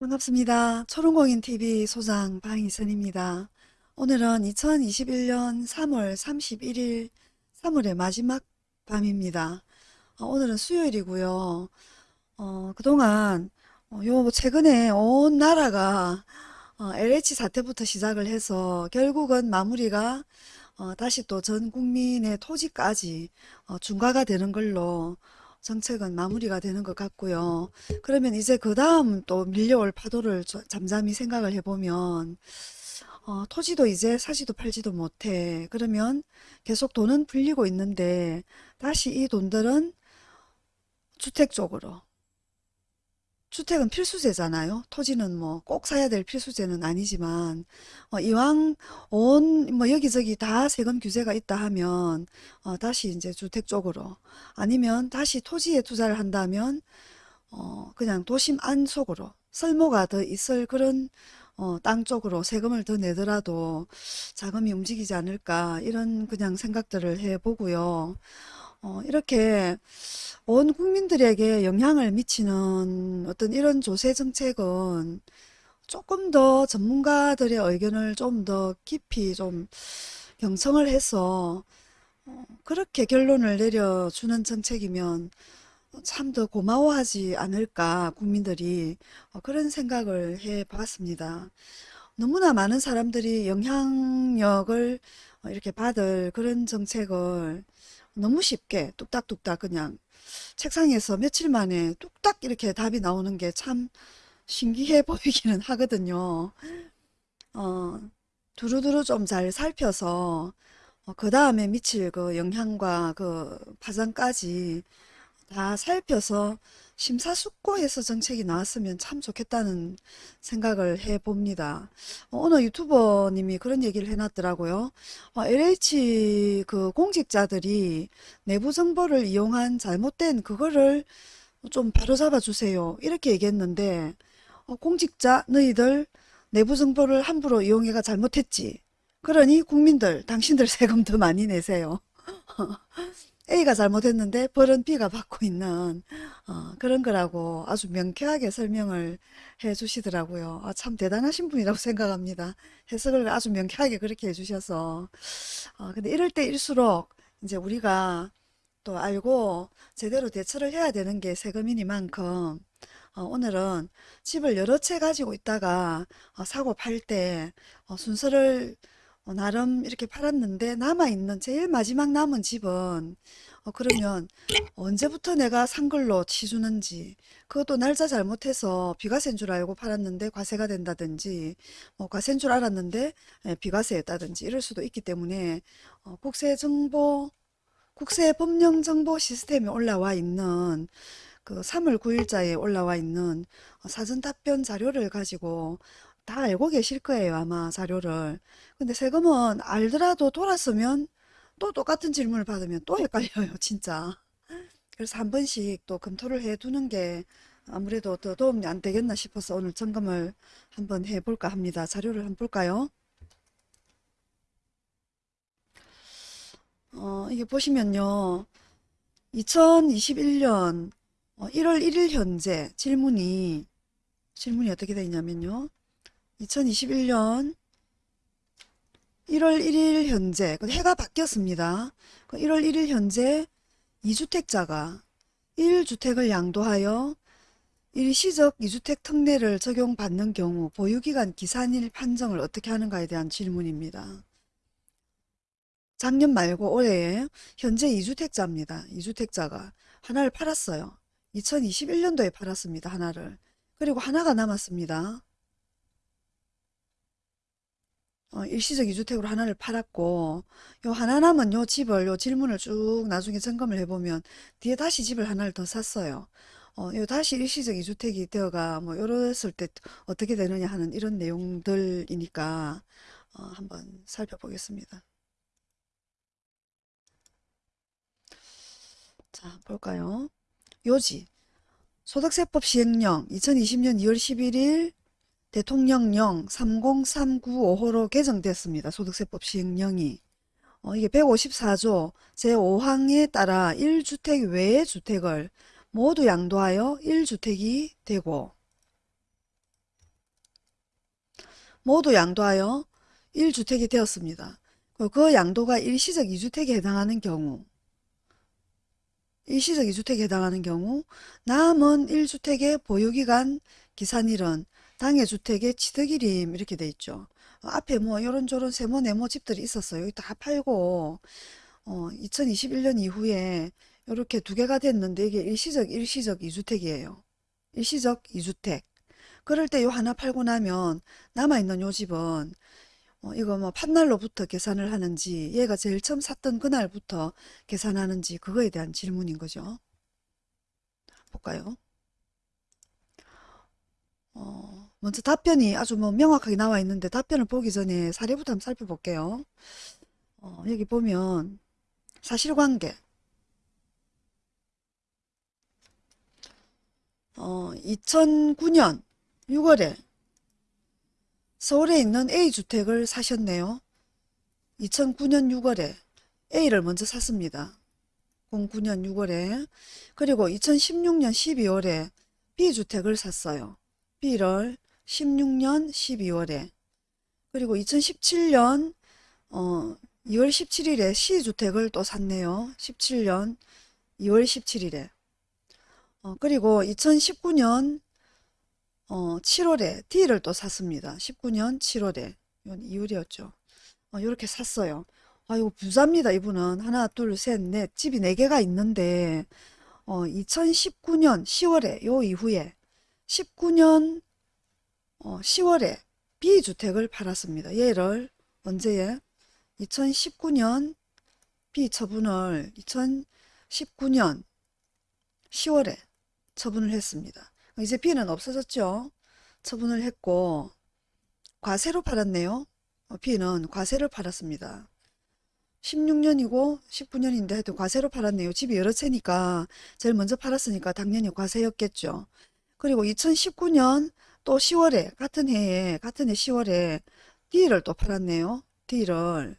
반갑습니다. 초롱공인TV 소장 방희선입니다. 오늘은 2021년 3월 31일 3월의 마지막 밤입니다. 어, 오늘은 수요일이고요. 어, 그동안 어, 요 최근에 온 나라가 어, LH 사태부터 시작을 해서 결국은 마무리가 어, 다시 또 전 국민의 토지까지 어, 중과가 되는 걸로 정책은 마무리가 되는 것 같고요. 그러면 이제 그 다음 또 밀려올 파도를 저- 잠잠히 생각을 해보면 어, 토지도 이제 사지도 팔지도 못해. 그러면 계속 돈은 풀리고 있는데 다시 이 돈들은 주택 쪽으로 주택은 필수제잖아요. 토지는 뭐 꼭 사야 될 필수제는 아니지만 어, 이왕 온 뭐 여기저기 다 세금 규제가 있다 하면 어, 다시 이제 주택 쪽으로 아니면 다시 토지에 투자를 한다면 어, 그냥 도심 안쪽으로 쓸모가 더 있을 그런 어, 땅 쪽으로 세금을 더 내더라도 자금이 움직이지 않을까 이런 그냥 생각들을 해보고요. 어, 이렇게 온 국민들에게 영향을 미치는 어떤 이런 조세 정책은 조금 더 전문가들의 의견을 좀 더 깊이 좀 경청을 해서 어, 그렇게 결론을 내려주는 정책이면 참 더 고마워하지 않을까 국민들이 어, 그런 생각을 해 봤습니다. 너무나 많은 사람들이 영향력을 어, 이렇게 받을 그런 정책을 너무 쉽게 뚝딱뚝딱 그냥 책상에서 며칠 만에 뚝딱 이렇게 답이 나오는 게 참 신기해 보이기는 하거든요. 어, 두루두루 좀 잘 살펴서 그 다음에 미칠 그 영향과 그 파장까지 다 살펴서 심사숙고해서 정책이 나왔으면 참 좋겠다는 생각을 해봅니다. 어, 어느 유튜버님이 그런 얘기를 해놨더라고요. 어, LH 그 공직자들이 내부 정보를 이용한 잘못된 그거를 좀 바로잡아 주세요. 이렇게 얘기했는데 어, 공직자 너희들 내부 정보를 함부로 이용해가 잘못했지. 그러니 국민들 당신들 세금 더 많이 내세요. A가 잘못했는데 벌은 B가 받고 있는 어, 그런 거라고 아주 명쾌하게 설명을 해 주시더라고요. 아, 참 대단하신 분이라고 생각합니다. 해석을 아주 명쾌하게 그렇게 해 주셔서 어, 근데 이럴 때일수록 이제 우리가 또 알고 제대로 대처를 해야 되는 게 세금이니만큼 어, 오늘은 집을 여러 채 가지고 있다가 어, 사고 팔 때 순서를 어, 나름 이렇게 팔았는데 남아있는 제일 마지막 남은 집은 어, 그러면 언제부터 내가 산 걸로 치주는지 그것도 날짜 잘못해서 비과세인 줄 알고 팔았는데 과세가 된다든지 뭐 과세인 줄 알았는데 예, 비과세였다든지 이럴 수도 있기 때문에 어, 국세정보 국세법령정보 시스템에 올라와 있는 그 3월 9일자에 올라와 있는 사전 답변 자료를 가지고 다 알고 계실 거예요, 아마 자료를. 근데 세금은 알더라도 돌았으면 또 똑같은 질문을 받으면 또 헷갈려요, 진짜. 그래서 한 번씩 또 검토를 해 두는 게 아무래도 더 도움이 안 되겠나 싶어서 오늘 점검을 한번 해볼까 합니다. 자료를 한번 볼까요? 어, 이게 보시면요. 2021년 1월 1일 현재 질문이 질문이 어떻게 되어 있냐면요. 2021년 1월 1일 현재 그 해가 바뀌었습니다. 1월 1일 현재 2주택자가 1주택을 양도하여 일시적 2주택 특례를 적용받는 경우 보유기간 기산일 판정을 어떻게 하는가에 대한 질문입니다. 작년 말고 올해에 현재 2주택자입니다. 2주택자가 하나를 팔았어요. 2021년도에 팔았습니다. 하나를. 그리고 하나가 남았습니다. 어, 일시적 2주택으로 하나를 팔았고 요 하나 남은 요 집을 요 질문을 쭉 나중에 점검을 해보면 뒤에 다시 집을 하나를 더 샀어요. 어, 요 다시 일시적 2주택이 되어가 뭐 이랬을 때 어떻게 되느냐 하는 이런 내용들이니까 어, 한번 살펴보겠습니다. 자 볼까요? 요지 소득세법 시행령 2020년 2월 11일 대통령령 303955호로 개정됐습니다. 소득세법 시행령이. 어, 이게 154조 제5항에 따라 1주택 외의 주택을 모두 양도하여 1주택이 되고 모두 양도하여 1주택이 되었습니다. 그- 그 양도가 일시적 2주택에 해당하는 경우 일시적 2주택에 해당하는 경우 남은 1주택의 보유기간 기산일은 당해 주택의 취득일임 이렇게 돼 있죠. 어, 앞에 뭐 요런저런 세모 네모 집들이 있었어요. 여기 다 팔고 어, 2021년 이후에 이렇게 두 개가 됐는데 이게 일시적 일시적 2주택이에요. 일시적 2주택. 그럴 때 요 하나 팔고 나면 남아있는 요 집은 어, 이거 뭐 판날로부터 계산을 하는지 얘가 제일 처음 샀던 그날부터 계산하는지 그거에 대한 질문인 거죠. 볼까요? 어, 먼저 답변이 아주 뭐 명확하게 나와 있는데 답변을 보기 전에 사례부터 한번 살펴볼게요. 어, 여기 보면 사실관계 어, 2009년 6월에 서울에 있는 A주택을 사셨네요. 2009년 6월에 A를 먼저 샀습니다. 09년 6월에 그리고 2016년 12월에 B주택을 샀어요. B를 16년 12월에 그리고 2017년 어, 2월 17일에 C주택을 또 샀네요. 17년 2월 17일에 어, 그리고 2019년 어, 7월에 D를 또 샀습니다. 19년 7월에 이건 2월이었죠. 어, 이렇게 샀어요. 아 이거 부자입니다. 이분은 하나 둘셋넷 집이 4개가 있는데 어, 2019년 10월에 요 이후에 19년 어, 10월에 B주택을 팔았습니다. 얘를 언제에 2019년 B 처분을 2019년 10월에 처분을 했습니다. 이제 B는 없어졌죠. 처분을 했고 과세로 팔았네요. 어, B는 과세를 팔았습니다. 16년이고 19년인데 하여튼 과세로 팔았네요. 집이 여러 채니까 제일 먼저 팔았으니까 당연히 과세였겠죠. 그리고 2019년 또 10월에 같은 해에 같은 해 10월에 D를 또 팔았네요. D를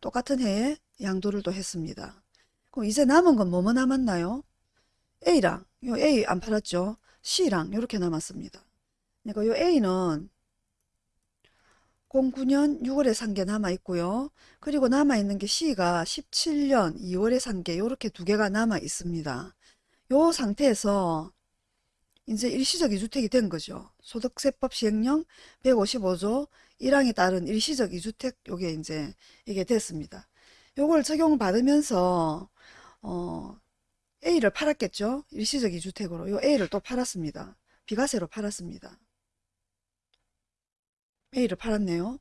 똑같은 해에 양도를 또 했습니다. 그럼 이제 남은 건 뭐뭐 남았나요? A랑 요 A 안 팔았죠. C랑 이렇게 남았습니다. 그러니까 요 A는 09년 6월에 산 게 남아 있고요. 그리고 남아 있는 게 C가 17년 2월에 산 게 이렇게 두 개가 남아 있습니다. 요 상태에서 이제 일시적 2주택이 된 거죠. 소득세법 시행령 155조 1항에 따른 일시적 2주택 요게 이제 이게 됐습니다. 요걸 적용을 받으면서 어 A를 팔았겠죠. 일시적 2주택으로 요 A를 또 팔았습니다. 비과세로 팔았습니다. A를 팔았네요.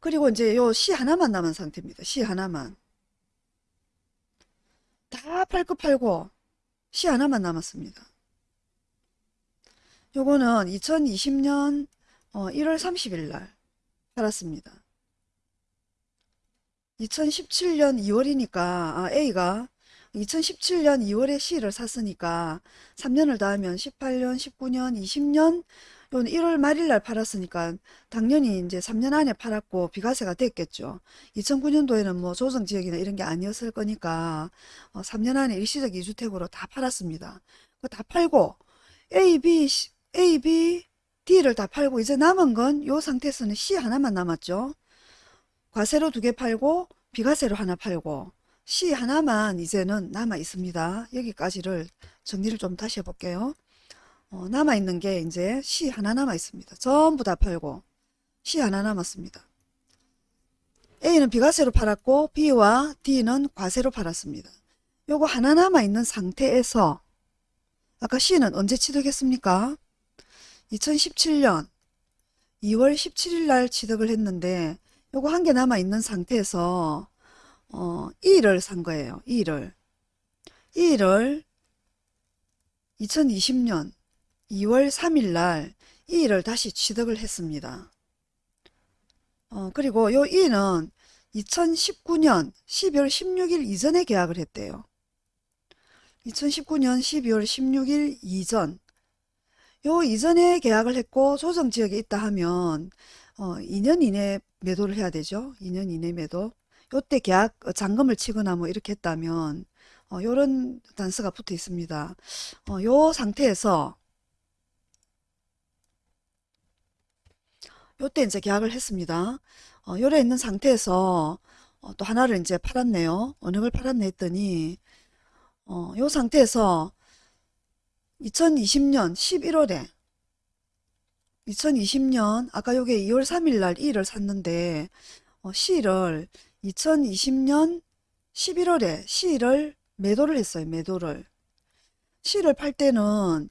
그리고 이제 요 C 하나만 남은 상태입니다. C 하나만. 다팔거 팔고 C 하나만 남았습니다. 요거는 2020년 1월 30일 날 팔았습니다. 2017년 2월이니까 아, A가 2017년 2월에 C를 샀으니까 3년을 더하면 18년, 19년, 20년 요는 1월 말일 날 팔았으니까 당연히 이제 3년 안에 팔았고 비과세가 됐겠죠. 2009년도에는 뭐 조정지역이나 이런 게 아니었을 거니까 어, 3년 안에 일시적 2주택으로 다 팔았습니다. 다 팔고 A, B, A, B, D를 다 팔고 이제 남은 건 요 상태에서는 C 하나만 남았죠. 과세로 두 개 팔고 비과세로 하나 팔고 C 하나만 이제는 남아 있습니다. 여기까지를 정리를 좀 다시 해볼게요. 어, 남아 있는 게 이제 C 하나 남아 있습니다. 전부 다 팔고 C 하나 남았습니다. A는 비과세로 팔았고 B와 D는 과세로 팔았습니다. 요거 하나 남아 있는 상태에서 아까 C는 언제 취득했습니까? 2017년 2월 17일 날 취득을 했는데 요거 한 개 남아 있는 상태에서 어, 2를 산 거예요. 2를. 2를 2020년 2월 3일 날 2를 다시 취득을 했습니다. 어, 그리고 요 2는 2019년 12월 16일 이전에 계약을 했대요. 2019년 12월 16일 이전 요 이전에 계약을 했고 조정지역에 있다 하면 어, 2년 이내 매도를 해야 되죠. 2년 이내 매도. 요때 계약 어, 잔금을 치거나 뭐 이렇게 했다면 어, 요런 단서가 붙어 있습니다. 어, 요 상태에서 요때 이제 계약을 했습니다. 어, 요래 있는 상태에서 어, 또 하나를 이제 팔았네요. 걸 팔았네 했더니 어, 요 상태에서 2020년 11월에 2020년 아까 요게 2월 3일 날 E를 샀는데 어, C를 2020년 11월에 C를 매도를 했어요. 매도를. C를 팔 때는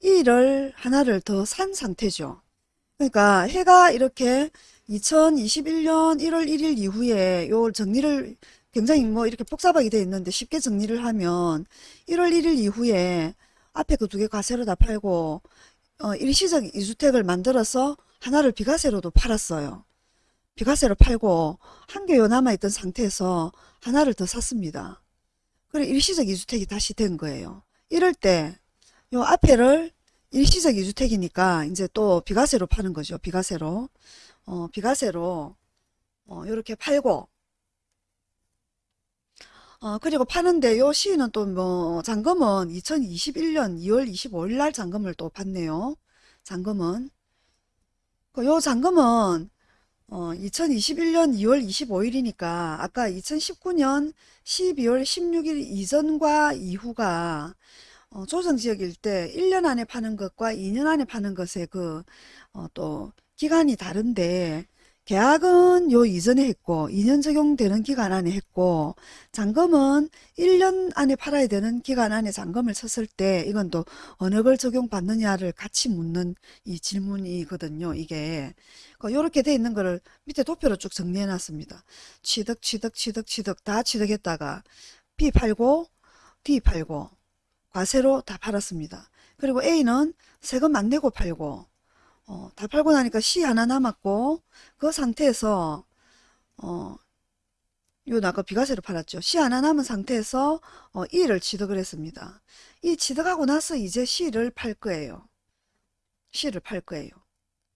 E를 하나를 더 산 상태죠. 그러니까 해가 이렇게 2021년 1월 1일 이후에 요 정리를 굉장히 뭐 이렇게 복잡하게 돼 있는데 쉽게 정리를 하면 1월 1일 이후에 앞에 그 두 개 과세로 다 팔고 어, 일시적 이주택을 만들어서 하나를 비과세로도 팔았어요. 비과세로 팔고 한 개요 남아있던 상태에서 하나를 더 샀습니다. 그래 일시적 이주택이 다시 된 거예요. 이럴 때 요 앞에를 일시적 이주택이니까 이제 또 비과세로 파는 거죠. 비과세로. 어, 비과세로 어, 요렇게 팔고 어, 그리고 파는데 요 시는 또 뭐 잔금은 2021년 2월 25일 날 잔금을 또 받네요. 잔금은 그요 잔금은 어, 2021년 2월 25일이니까 아까 2019년 12월 16일 이전과 이후가 어, 조정지역일 때 1년 안에 파는 것과 2년 안에 파는 것의 그, 어, 또, 기간이 다른데, 계약은 요 이전에 했고, 2년 적용되는 기간 안에 했고, 잔금은 1년 안에 팔아야 되는 기간 안에 잔금을 쳤을 때, 이건 또 어느 걸 적용받느냐를 같이 묻는 이 질문이거든요, 이게. 그 요렇게 돼 있는 거를 밑에 도표로 쭉 정리해 놨습니다. 취득, 취득, 취득, 취득, 다 취득했다가, B 팔고, D 팔고, 과세로 다 팔았습니다. 그리고 A는 세금 안 내고 팔고 어, 다 팔고 나니까 C 하나 남았고 그 상태에서 어, 요 아까 비과세로 팔았죠. C 하나 남은 상태에서 어, E를 취득을 했습니다. 이 취득하고 나서 이제 C를 팔 거예요. C를 팔 거예요.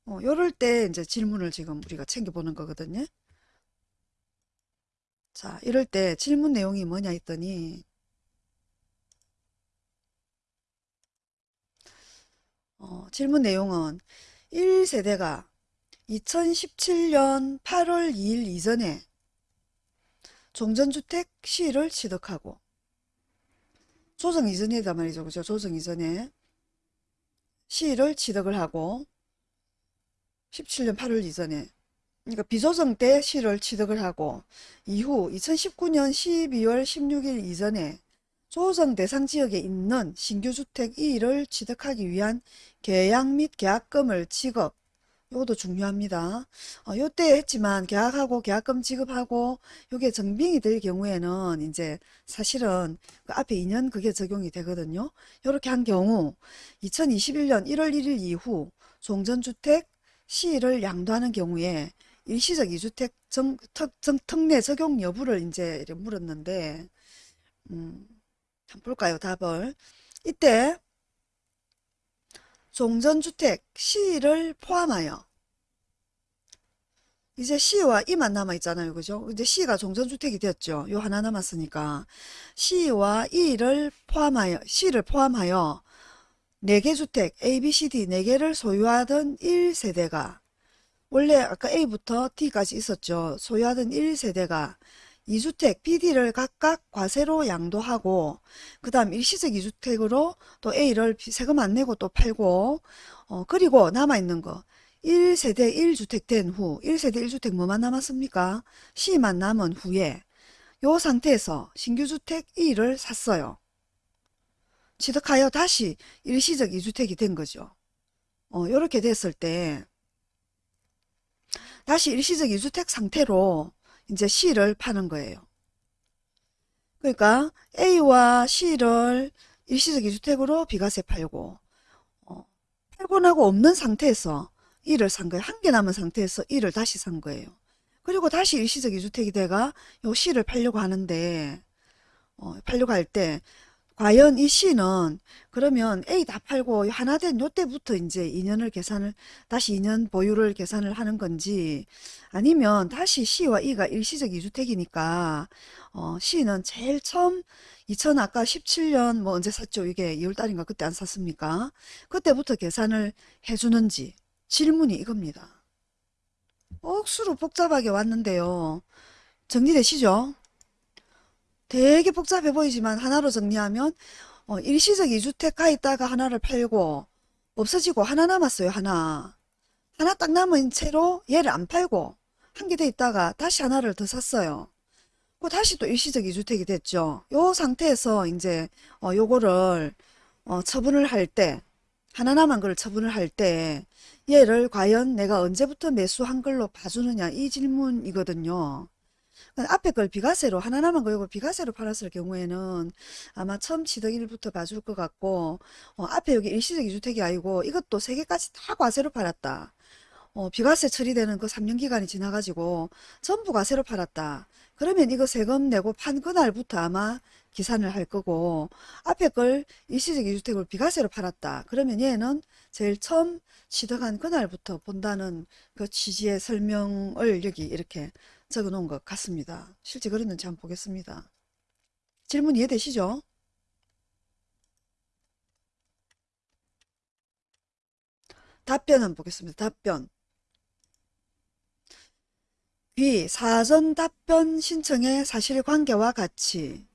어, 요럴 때 이제 질문을 지금 우리가 챙겨보는 거거든요. 자, 이럴 때 질문 내용이 뭐냐 했더니 어, 질문 내용은 1세대가 2017년 8월 2일 이전에 종전주택 시를 취득하고 조정 이전이다 말이죠. 그죠? 조정 이전에 시를 취득을 하고 17년 8월 이전에 그러니까 비조정 때 시를 취득을 하고 이후 2019년 12월 16일 이전에 조정 대상 지역에 있는 신규 주택 2를 취득하기 위한 계약 및 계약금을 지급 이것도 중요합니다. 어, 요때 했지만 계약하고 계약금 지급하고 요게 정빙이 될 경우에는 이제 사실은 그 앞에 2년 그게 적용이 되거든요. 요렇게 한 경우 2021년 1월 1일 이후 종전주택 시를 양도하는 경우에 일시적 이주택 정, 특, 정, 특례 적용 여부를 이제 물었는데 음, 한번 볼까요? 답을. 이때 종전주택 C를 포함하여 이제 C와 E만 남아 있잖아요. 그죠? 이제 C가 종전주택이 됐죠. 요 하나 남았으니까 C와 E를 포함하여 C를 포함하여 4개 주택 A, B, C, D 4개를 소유하던 1세대가 원래 아까 A부터 D까지 있었죠. 소유하던 1세대가 2주택 BD를 각각 과세로 양도하고 그 다음 일시적 2주택으로 또 A를 세금 안 내고 또 팔고 어 그리고 남아있는 거 1세대 1주택 된 후 1세대 1주택 뭐만 남았습니까? C만 남은 후에 요 상태에서 신규주택 E를 샀어요. 취득하여 다시 일시적 2주택이 된 거죠. 어, 요렇게 됐을 때 다시 일시적 2주택 상태로 이제 C를 파는 거예요. 그러니까 A와 C를 일시적 이주택으로 비과세 팔고 어, 팔고 나고 없는 상태에서 E를 산 거예요. 한 개 남은 상태에서 E를 다시 산 거예요. 그리고 다시 일시적 이주택이 돼가 요 C를 팔려고 하는데 어, 팔려고 할 때 과연 이 C는 그러면 A 다 팔고 하나 된 요때부터 이제 2년을 계산을 다시 2년 보유를 계산을 하는 건지 아니면 다시 C와 E가 일시적 이주택이니까 어, C는 제일 처음 2000 아까 17년 뭐 언제 샀죠? 이게 2월달인가 그때 안 샀습니까? 그때부터 계산을 해주는지 질문이 이겁니다. 억수로 복잡하게 왔는데요. 정리되시죠? 되게 복잡해 보이지만 하나로 정리하면 어, 일시적 이주택 가 있다가 하나를 팔고 없어지고 하나 남았어요. 하나. 하나 딱 남은 채로 얘를 안 팔고 한개더 있다가 다시 하나를 더 샀어요. 그 다시 또 일시적 이주택이 됐죠. 요 상태에서 이제 어, 요거를 어, 처분을 할 때, 하나 남은 걸 처분을 할 때, 얘를 과연 내가 언제부터 매수한 걸로 봐주느냐, 이 질문이거든요. 앞에 걸 비과세로, 하나 남은 거 이걸 비과세로 팔았을 경우에는 아마 처음 취득일부터 봐줄 것 같고, 어, 앞에 여기 일시적 이주택이 아니고 이것도 세 개까지 다 과세로 팔았다. 어, 비과세 처리되는 그 3년 기간이 지나가지고 전부 과세로 팔았다. 그러면 이거 세금 내고 판 그날부터 아마 기산을 할 거고 앞에 걸 일시적 이주택을 비과세로 팔았다. 그러면 얘는 제일 처음 취득한 그날부터 본다는 그 취지의 설명을 여기 이렇게 적어 놓은 것 같습니다. 실제 그랬는지 한번 보겠습니다. 질문 이해되시죠? 답변 한번 보겠습니다. 답변. B. 사전 답변 신청의 사실관계와 같이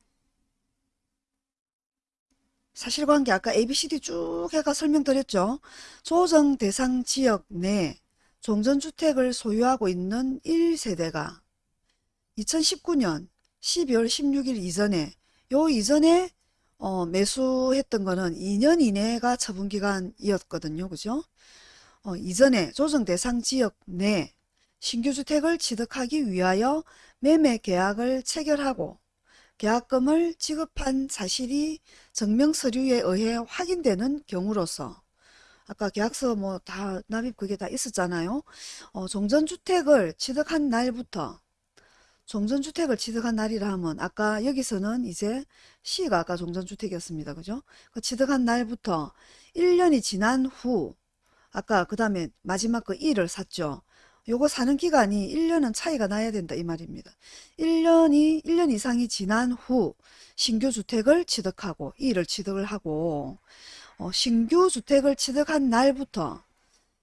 사실관계 아까 ABCD 쭉 해가 설명드렸죠. 조정 대상 지역 내 종전주택을 소유하고 있는 1세대가 2019년 12월 16일 이전에 요 이전에 어, 매수했던 거는 2년 이내가 처분기간이었거든요. 그죠? 어, 이전에 조정 대상 지역 내 신규 주택을 취득하기 위하여 매매 계약을 체결하고 계약금을 지급한 사실이 증명 서류에 의해 확인되는 경우로서 아까 계약서 뭐 다 납입 그게 다 있었잖아요. 어, 종전주택을 취득한 날부터 종전주택을 취득한 날이라 하면 아까 여기서는 이제 C가 아까 종전주택이었습니다. 그죠? 그 취득한 날부터 1년이 지난 후 아까 그 다음에 마지막 그 1을 샀죠. 요거 사는 기간이 1년은 차이가 나야 된다 이 말입니다. 1년이 1년 이상이 지난 후 신규 주택을 취득하고 이를 취득을 하고 어, 신규 주택을 취득한 날부터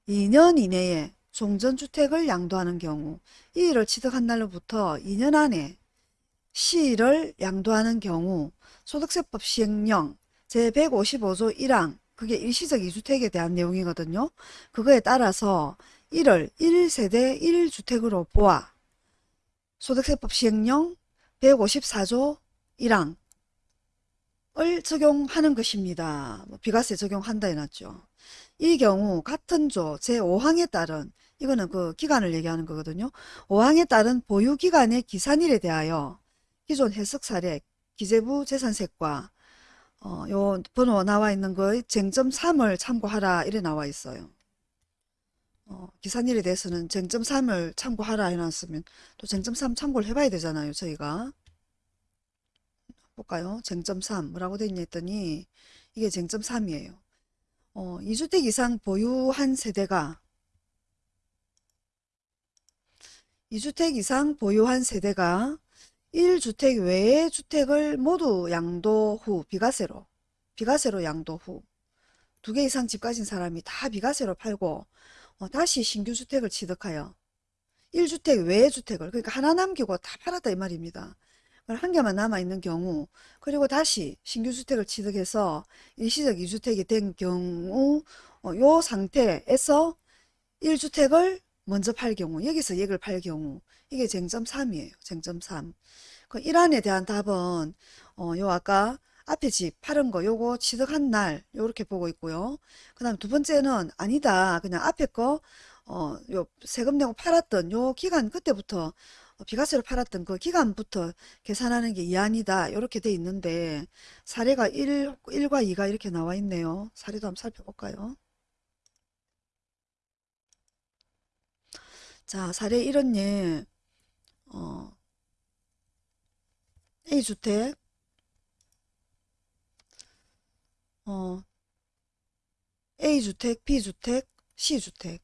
2년 이내에 종전주택을 양도하는 경우 이를 취득한 날로부터 2년 안에 시를 양도하는 경우 소득세법 시행령 제155조 1항 그게 일시적 이주택에 대한 내용이거든요. 그거에 따라서 1을 1세대 1주택으로 보아 소득세법 시행령 154조 1항을 적용하는 것입니다. 뭐 비과세 적용한다 해놨죠. 이 경우 같은 조 제5항에 따른 이거는 그 기간을 얘기하는 거거든요. 5항에 따른 보유기간의 기산일에 대하여 기존 해석 사례 기재부 재산세과 어, 요 번호 나와 있는 거의 쟁점 3을 참고하라 이래 나와 있어요. 어, 기산일에 대해서는 쟁점 3을 참고하라 해놨으면 또 쟁점 3 참고를 해봐야 되잖아요. 저희가. 볼까요? 쟁점 3 뭐라고 돼 있냐 했더니 이게 쟁점 3이에요. 어, 2주택 이상 보유한 세대가 2주택 이상 보유한 세대가 1주택 외의 주택을 모두 양도 후 비과세로 비과세로 양도 후 두 개 이상 집 가진 사람이 다 비과세로 팔고 어, 다시 신규 주택을 취득하여 1주택 외의 주택을 그러니까 하나 남기고 다 팔았다 이 말입니다. 한 개만 남아있는 경우 그리고 다시 신규 주택을 취득해서 일시적 2주택이 된 경우 어, 요 상태에서 1주택을 먼저 팔 경우 여기서 얘를 팔 경우 이게 쟁점 3이에요. 쟁점 3. 그 1안에 대한 답은 어, 요 아까 앞에 집 파는 거 요거 취득한 날 요렇게 보고 있고요. 그 다음 두 번째는 아니다. 그냥 앞에 거 어, 요 세금 내고 팔았던 요 기간 그때부터 어, 비과세로 팔았던 그 기간부터 계산하는 게 이안이다. 요렇게 돼 있는데 사례가 1, 1과 2가 이렇게 나와 있네요. 사례도 한번 살펴볼까요? 자, 사례 1은 예, 어, A주택, 어, A주택, B주택, C주택.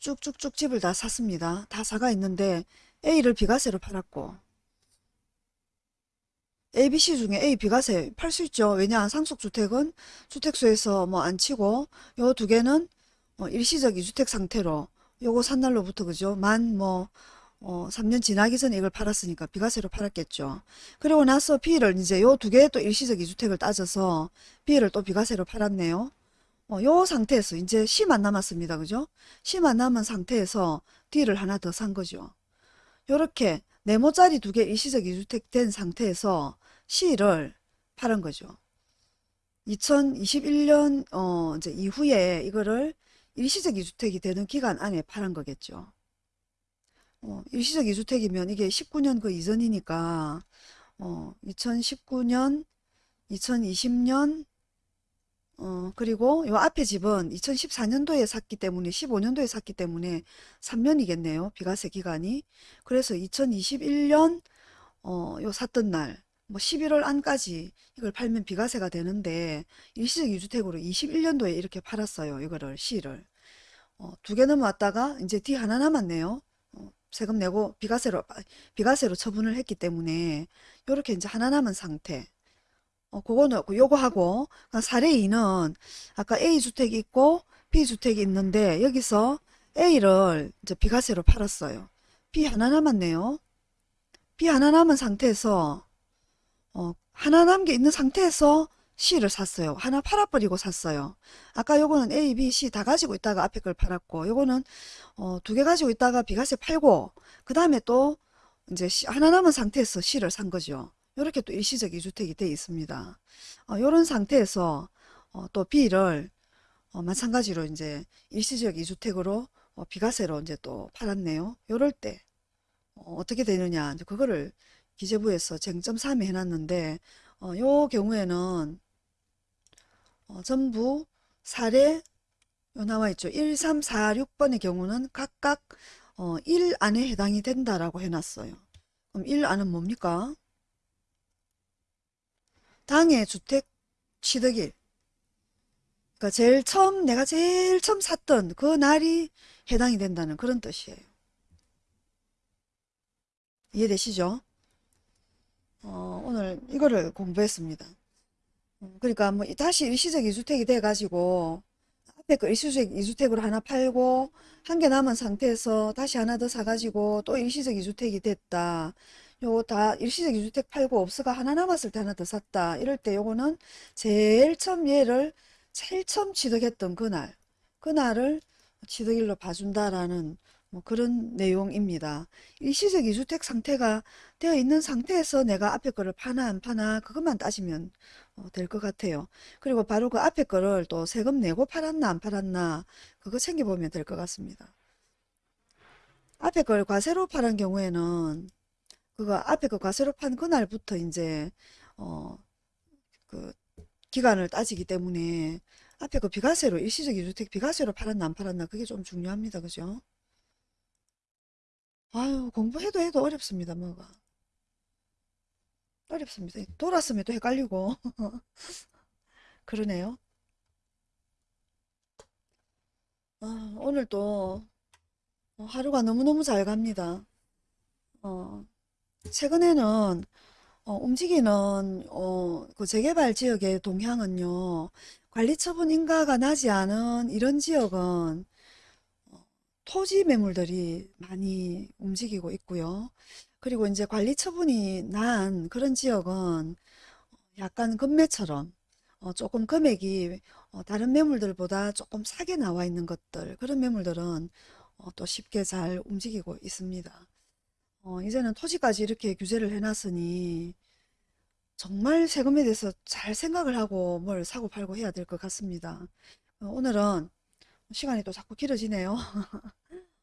쭉쭉쭉 집을 다 샀습니다. 다 사가 있는데 A를 비과세로 팔았고. A, B, C 중에 A 비과세 팔 수 있죠. 왜냐 상속주택은 주택수에서 뭐 안 치고 요 두 개는 어, 일시적 이주택 상태로 요거 산 날로부터 그죠? 만 뭐, 어, 3년 지나기 전에 이걸 팔았으니까 비과세로 팔았겠죠. 그리고 나서 B를 이제 요 두개또 일시적 이주택을 따져서 B를 또 비과세로 팔았네요. 어, 요 상태에서 이제 C만 남았습니다. 그죠? C만 남은 상태에서 D를 하나 더 산 거죠. 요렇게 네모짜리 두 개 일시적 이주택 된 상태에서 C를 팔은 거죠. 2021년 어 이제 이후에 이거를 일시적 이주택이 되는 기간 안에 팔은 거겠죠. 어, 일시적 이주택이면 이게 19년 그 이전이니까 어, 2019년, 2020년 어, 그리고 요 앞에 집은 2014년도에 샀기 때문에 15년도에 샀기 때문에 3년이겠네요. 비과세 기간이. 그래서 2021년 어, 요 샀던 날, 뭐 11월 안까지 이걸 팔면 비과세가 되는데 일시적 유주택으로 21년도에 이렇게 팔았어요. 이거를 C를. 어, 두 개 넘어왔다가 이제 D 하나 남았네요. 어, 세금 내고 비과세로 비과세로 처분을 했기 때문에 요렇게 이제 하나 남은 상태. 어, 그거는 그 요거 하고 그러니까 사례 2는 아까 A 주택이 있고 B 주택이 있는데 여기서 A를 이제 비과세로 팔았어요. B 하나 남았네요. B 하나 남은 상태에서 어, 하나 남게 있는 상태에서 C를 샀어요. 하나 팔아버리고 샀어요. 아까 요거는 A, B, C 다 가지고 있다가 앞에 걸 팔았고 요거는 어, 두 개 가지고 있다가 비과세 팔고 그 다음에 또 이제 C- 하나 남은 상태에서 C를 산 거죠. 이렇게 또 일시적 이주택이 돼 있습니다. 어, 이런 상태에서 어, 또 B를 어, 마찬가지로 이제 일시적 이주택으로 어, 비과세로 이제 또 팔았네요. 요럴 때 어, 어떻게 되느냐 이제 그거를 기재부에서 쟁점 3에 해놨는데 어, 요 경우에는 어, 전부 사례 요 나와 있죠. 1, 3, 4, 6번의 경우는 각각 어, 1 안에 해당이 된다라고 해놨어요. 그럼 1 안은 뭡니까? 당해 주택 취득일. 그러니까 제일 처음 내가 제일 처음 샀던 그 날이 해당이 된다는 그런 뜻이에요. 이해되시죠? 어, 오늘 이거를 공부했습니다. 음, 그러니까 뭐 다시 일시적 이주택이 돼 가지고 앞에 그 일시적 이주택으로 하나 팔고 한 개 남은 상태에서 다시 하나 더 사가지고 또 일시적 이주택이 됐다. 요거 다 일시적 이주택 팔고 없어가 하나 남았을 때 하나 더 샀다. 이럴 때 요거는 제일 처음 얘를 제일 처음 취득했던 그날 그날을 취득일로 봐준다라는 뭐 그런 내용입니다. 일시적 이주택 상태가 되어 있는 상태에서 내가 앞에 거를 파나 안 파나 그것만 따지면 될 것 같아요. 그리고 바로 그 앞에 거를 또 세금 내고 팔았나 안 팔았나 그거 챙겨보면 될 것 같습니다. 앞에 걸 과세로 팔은 경우에는 그거 앞에 그 과세로 판 그날부터 이제 어 그 기간을 따지기 때문에 앞에 그 비과세로 일시적 이주택 비과세로 팔았나 안 팔았나 그게 좀 중요합니다. 그죠? 아유 공부해도 해도 어렵습니다. 뭐가 어렵습니다. 또 헷갈리고 그러네요. 아, 오늘 또 하루가 너무너무 잘 갑니다. 어, 최근에는 어, 움직이는 어, 그 재개발 지역의 동향은요. 관리처분 인가가 나지 않은 이런 지역은 어, 토지 매물들이 많이 움직이고 있고요. 그리고 이제 관리 처분이 난 그런 지역은 약간 금매처럼 어, 조금 금액이 어, 다른 매물들보다 조금 싸게 나와 있는 것들 그런 매물들은 어, 또 쉽게 잘 움직이고 있습니다. 어, 이제는 토지까지 이렇게 규제를 해놨으니 정말 세금에 대해서 잘 생각을 하고 뭘 사고 팔고 해야 될 것 같습니다. 어, 오늘은 시간이 또 자꾸 길어지네요.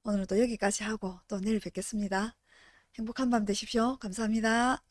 오늘은 또 여기까지 하고 또 내일 뵙겠습니다. 행복한 밤 되십시오. 감사합니다.